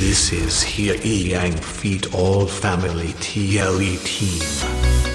This is here Yang Feet All Family TLE Team.